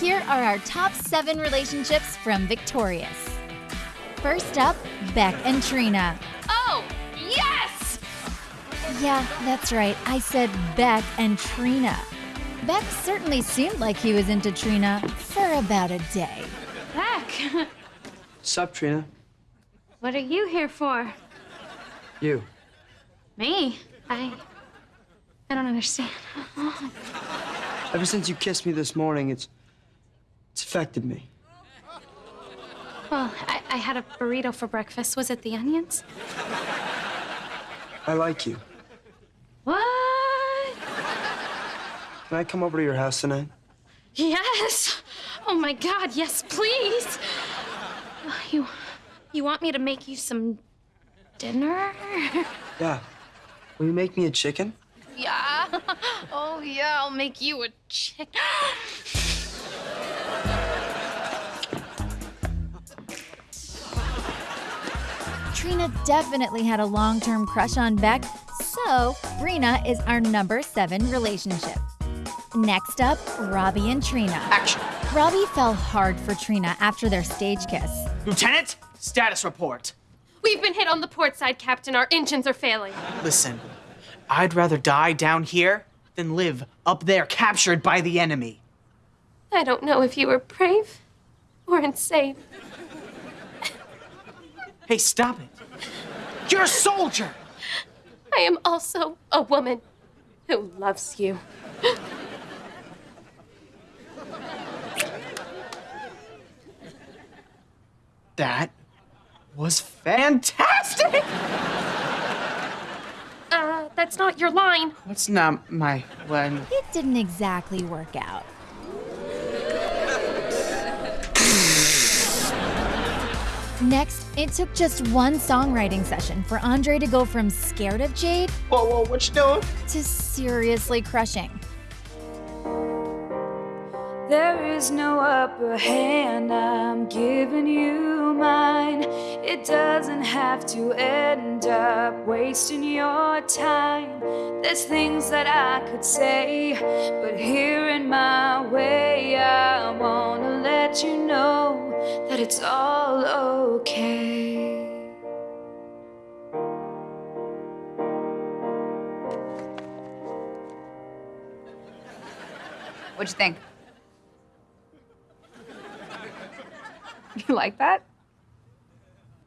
here are our top seven relationships from Victorious. First up, Beck and Trina. Oh, yes! Yeah, that's right. I said Beck and Trina. Beck certainly seemed like he was into Trina for about a day. Beck, Sup, Trina? what are you here for? You. Me? I. I don't understand. Ever since you kissed me this morning, it's it's affected me. Well, I, I had a burrito for breakfast. Was it the onions? I like you. What? Can I come over to your house tonight? Yes! Oh my god, yes, please! You. You want me to make you some dinner? Yeah. Will you make me a chicken? Yeah. Oh, yeah, I'll make you a chicken. Trina definitely had a long term crush on Beck, so Brina is our number seven relationship. Next up, Robbie and Trina. Action. Robbie fell hard for Trina after their stage kiss. Lieutenant, status report. We've been hit on the port side, Captain. Our engines are failing. Listen, I'd rather die down here than live up there captured by the enemy. I don't know if you were brave or insane. Hey, stop it. You're a soldier. I am also a woman who loves you. That was fantastic. Uh, that's not your line. What's not my line? It didn't exactly work out. Next, it took just one songwriting session for Andre to go from scared of Jade Whoa, whoa, what you doing? to seriously crushing. There is no upper hand, I'm giving you mine. It doesn't have to end up wasting your time. There's things that I could say, but here in my way, I wanna let you know that it's all okay. What'd you think? like that?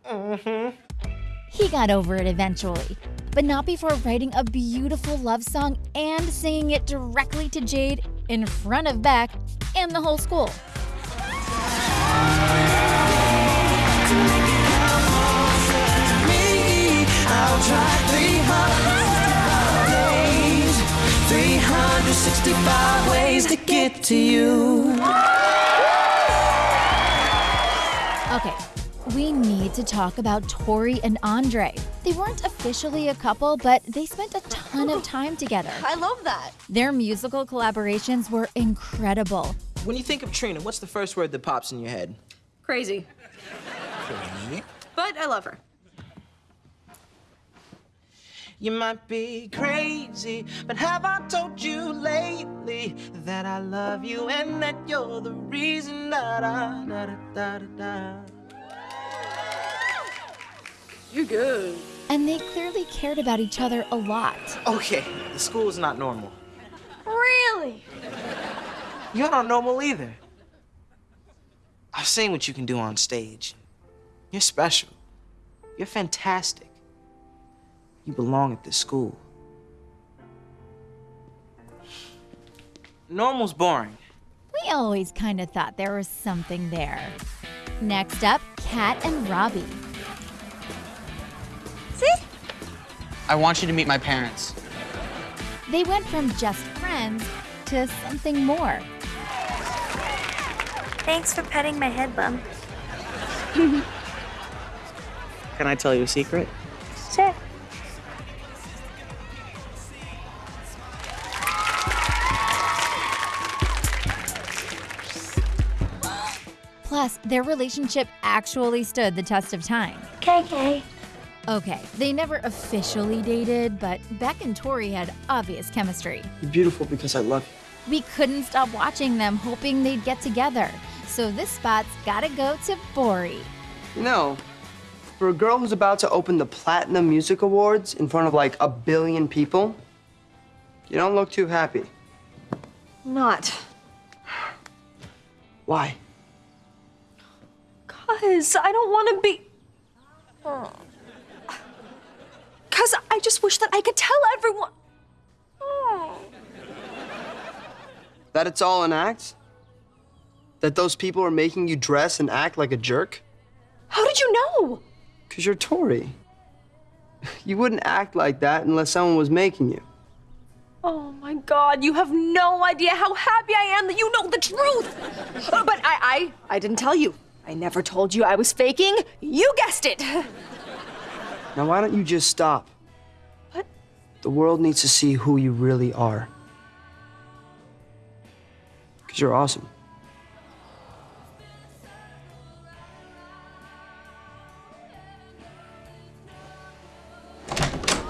Mm-hmm. He got over it eventually, but not before writing a beautiful love song and singing it directly to Jade in front of Beck and the whole school. I'll try 365 days, 365 ways to get to you. Okay, we need to talk about Tori and Andre. They weren't officially a couple, but they spent a ton of time together. I love that. Their musical collaborations were incredible. When you think of Trina, what's the first word that pops in your head? Crazy. Crazy? But I love her. You might be crazy, but have I told you lately that I love you and that you're the reason da da da da da da. You're good. And they clearly cared about each other a lot. Okay, the school is not normal. Really? You're not normal either. I've seen what you can do on stage. You're special. You're fantastic. You belong at this school. Normal's boring. We always kind of thought there was something there. Next up, Cat and Robbie. I want you to meet my parents. They went from just friends to something more. Thanks for petting my head Bum. Can I tell you a secret? Sure. Plus, their relationship actually stood the test of time. KK. Okay, they never officially dated, but Beck and Tori had obvious chemistry. You're beautiful because I love you. We couldn't stop watching them, hoping they'd get together. So this spot's gotta go to Bori. You know, for a girl who's about to open the Platinum Music Awards in front of like a billion people, you don't look too happy. Not. Why? Cause I don't want to be. Cause I just wish that I could tell everyone. That it's all an act? That those people are making you dress and act like a jerk? How did you know? Because you're Tori. You wouldn't act like that unless someone was making you. Oh my god, you have no idea how happy I am that you know the truth! But I, I, I didn't tell you. I never told you I was faking. You guessed it. Now, why don't you just stop? What? The world needs to see who you really are. Because you're awesome.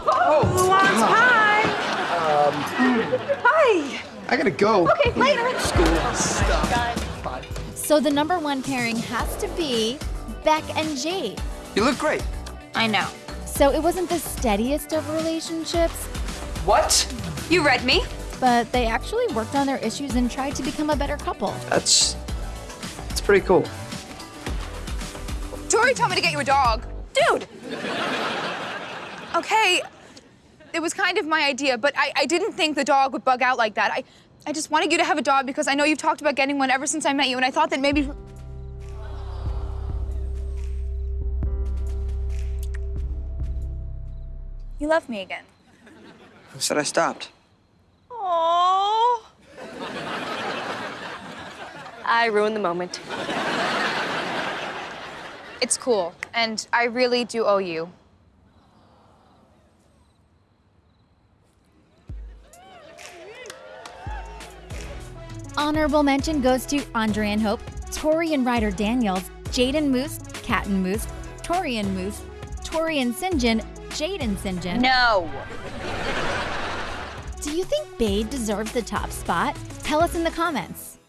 Oh, Pie? Um, Hi. I gotta go. Okay, later. School stuff. So the number one pairing has to be Beck and Jade. You look great. I know. So it wasn't the steadiest of relationships, What? You read me? but they actually worked on their issues and tried to become a better couple. That's. That's pretty cool. Tori told me to get you a dog. Dude! Okay, it was kind of my idea, but I, I didn't think the dog would bug out like that. I, I just wanted you to have a dog because I know you've talked about getting one ever since I met you, and I thought that maybe. You love me again. Who said I stopped? Aww. I ruined the moment. It's cool, and I really do owe you. Honorable mention goes to Andre and Hope, Tori and Ryder Daniels, Jaden Moose, Cat and Moose, Tori and Moose, Tori and Sinjin, Jade and Sinjin. No. Do you think Bade deserves the top spot? Tell us in the comments.